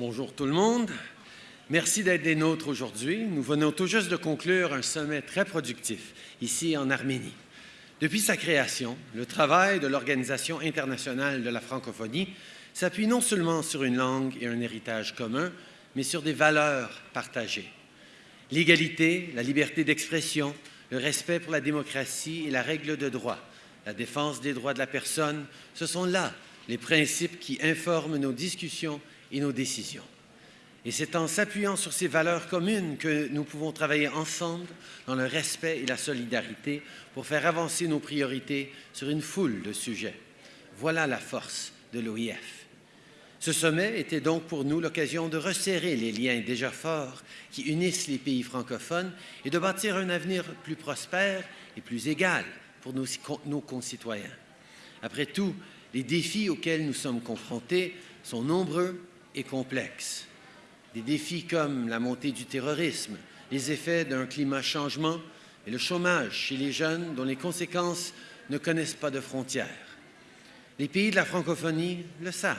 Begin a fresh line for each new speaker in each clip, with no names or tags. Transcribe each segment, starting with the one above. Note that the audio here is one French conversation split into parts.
Bonjour tout le monde. Merci d'être des nôtres aujourd'hui. Nous venons tout juste de conclure un sommet très productif ici en Arménie. Depuis sa création, le travail de l'Organisation internationale de la francophonie s'appuie non seulement sur une langue et un héritage commun, mais sur des valeurs partagées. L'égalité, la liberté d'expression, le respect pour la démocratie et la règle de droit, la défense des droits de la personne, ce sont là les principes qui informent nos discussions et nos décisions. Et c'est en s'appuyant sur ces valeurs communes que nous pouvons travailler ensemble dans le respect et la solidarité pour faire avancer nos priorités sur une foule de sujets. Voilà la force de l'OIF. Ce sommet était donc pour nous l'occasion de resserrer les liens déjà forts qui unissent les pays francophones et de bâtir un avenir plus prospère et plus égal pour nos, nos concitoyens. Après tout, les défis auxquels nous sommes confrontés sont nombreux et complexes. Des défis comme la montée du terrorisme, les effets d'un climat changement et le chômage chez les jeunes dont les conséquences ne connaissent pas de frontières. Les pays de la francophonie le savent.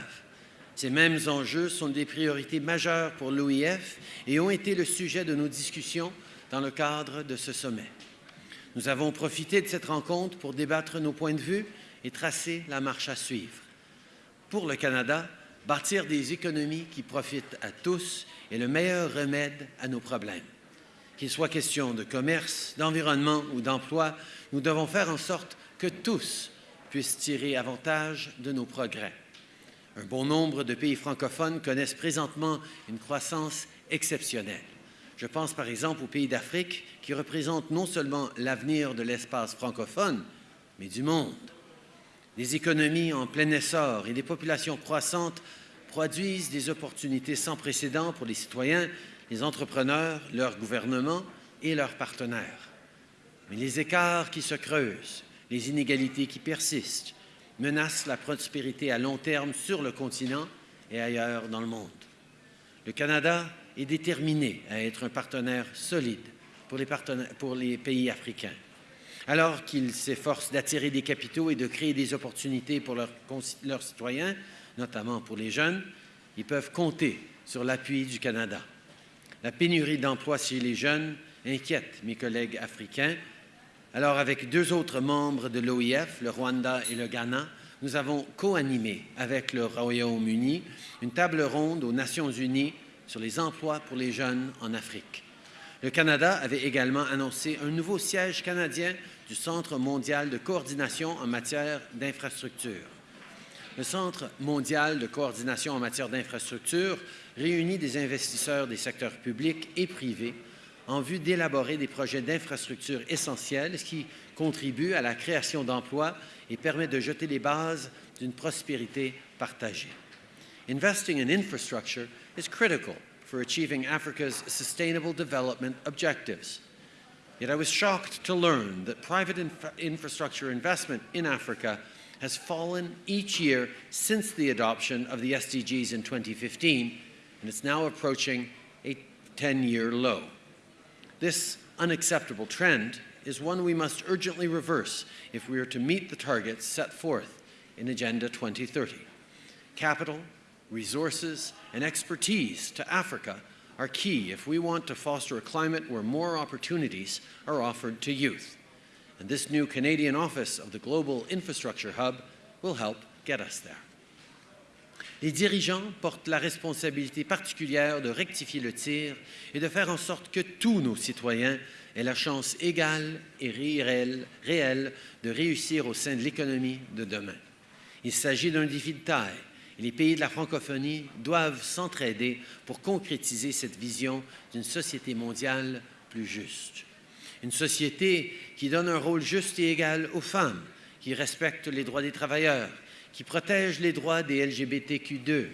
Ces mêmes enjeux sont des priorités majeures pour l'OIF et ont été le sujet de nos discussions dans le cadre de ce sommet. Nous avons profité de cette rencontre pour débattre nos points de vue et tracer la marche à suivre. Pour le Canada, bâtir des économies qui profitent à tous est le meilleur remède à nos problèmes. Qu'il soit question de commerce, d'environnement ou d'emploi, nous devons faire en sorte que tous puissent tirer avantage de nos progrès. Un bon nombre de pays francophones connaissent présentement une croissance exceptionnelle. Je pense par exemple aux pays d'Afrique qui représentent non seulement l'avenir de l'espace francophone, mais du monde. Des économies en plein essor et des populations croissantes produisent des opportunités sans précédent pour les citoyens, les entrepreneurs, leurs gouvernements et leurs partenaires. Mais les écarts qui se creusent, les inégalités qui persistent, menacent la prospérité à long terme sur le continent et ailleurs dans le monde. Le Canada est déterminé à être un partenaire solide pour les, pour les pays africains. Alors qu'ils s'efforcent d'attirer des capitaux et de créer des opportunités pour leurs, citoyens, notamment pour les jeunes, ils peuvent compter sur l'appui du Canada. La pénurie d'emplois chez les jeunes inquiète mes collègues africains. Alors, avec deux autres membres de l'OIF, le Rwanda et le Ghana, nous avons co-animé avec le Royaume-Uni une table ronde aux Nations unies sur les emplois pour les jeunes en Afrique. Le Canada avait également annoncé un nouveau siège canadien du Centre mondial de coordination en matière d'infrastructure. Le Centre mondial de coordination en matière d'infrastructure réunit des investisseurs des secteurs publics et privés en vue d'élaborer des projets d'infrastructure essentiels qui contribuent à la création d'emplois et permettent de jeter les bases d'une prospérité partagée. Investing in infrastructure is critical for achieving Africa's sustainable development objectives. Yet I was shocked to learn that private inf infrastructure investment in Africa has fallen each year since the adoption of the SDGs in 2015, and it's now approaching a 10-year low. This unacceptable trend is one we must urgently reverse if we are to meet the targets set forth in Agenda 2030. Capital, resources, and expertise to Africa are key if we want to foster a climate where more opportunities are offered to youth. And this new Canadian office of the Global Infrastructure Hub will help get us there. Les dirigeants portent la responsabilité particulière de rectifier le tir et de faire en sorte que tous nos citoyens aient la chance égale et réelle, réelle de réussir au sein de l'économie de demain. Il s'agit d'un défi de taille les pays de la francophonie doivent s'entraider pour concrétiser cette vision d'une société mondiale plus juste. Une société qui donne un rôle juste et égal aux femmes, qui respecte les droits des travailleurs, qui protège les droits des LGBTQ2,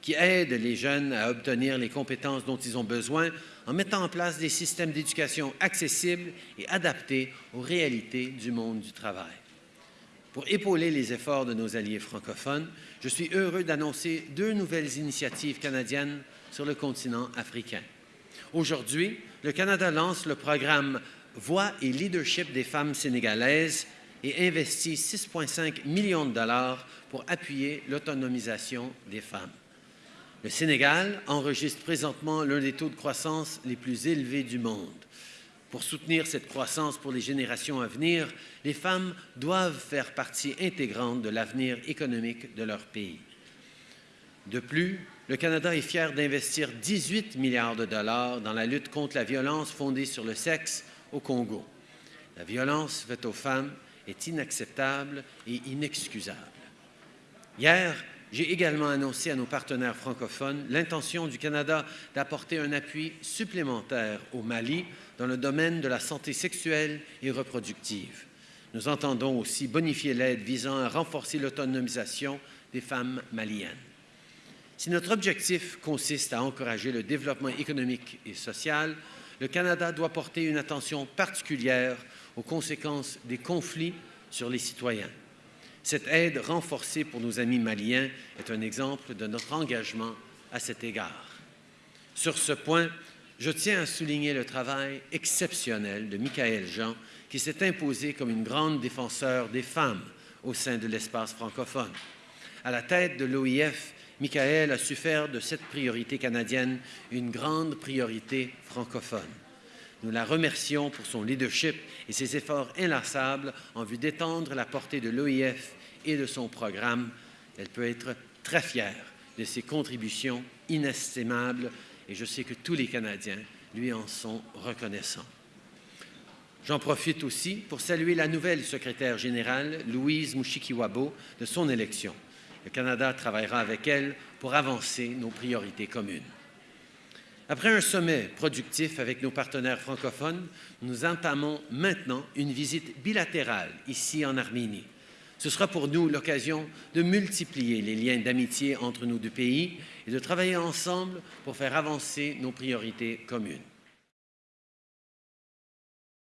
qui aide les jeunes à obtenir les compétences dont ils ont besoin en mettant en place des systèmes d'éducation accessibles et adaptés aux réalités du monde du travail. Pour épauler les efforts de nos alliés francophones, je suis heureux d'annoncer deux nouvelles initiatives canadiennes sur le continent africain. Aujourd'hui, le Canada lance le programme Voix et leadership des femmes sénégalaises et investit 6,5 millions de dollars pour appuyer l'autonomisation des femmes. Le Sénégal enregistre présentement l'un des taux de croissance les plus élevés du monde. Pour soutenir cette croissance pour les générations à venir, les femmes doivent faire partie intégrante de l'avenir économique de leur pays. De plus, le Canada est fier d'investir 18 milliards de dollars dans la lutte contre la violence fondée sur le sexe au Congo. La violence faite aux femmes est inacceptable et inexcusable. Hier, j'ai également annoncé à nos partenaires francophones l'intention du Canada d'apporter un appui supplémentaire au Mali dans le domaine de la santé sexuelle et reproductive. Nous entendons aussi bonifier l'aide visant à renforcer l'autonomisation des femmes maliennes. Si notre objectif consiste à encourager le développement économique et social, le Canada doit porter une attention particulière aux conséquences des conflits sur les citoyens. Cette aide renforcée pour nos amis maliens est un exemple de notre engagement à cet égard. Sur ce point, je tiens à souligner le travail exceptionnel de Michael Jean, qui s'est imposé comme une grande défenseur des femmes au sein de l'espace francophone. À la tête de l'OIF, Michael a su faire de cette priorité canadienne une grande priorité francophone. Nous la remercions pour son leadership et ses efforts inlassables en vue d'étendre la portée de l'OIF et de son programme. Elle peut être très fière de ses contributions inestimables et je sais que tous les Canadiens lui en sont reconnaissants. J'en profite aussi pour saluer la nouvelle secrétaire générale, Louise Mushikiwabo, de son élection. Le Canada travaillera avec elle pour avancer nos priorités communes. Après un sommet productif avec nos partenaires francophones, nous entamons maintenant une visite bilatérale ici en Arménie. Ce sera pour nous l'occasion de multiplier les liens d'amitié entre nos deux pays et de travailler ensemble pour faire avancer nos priorités communes.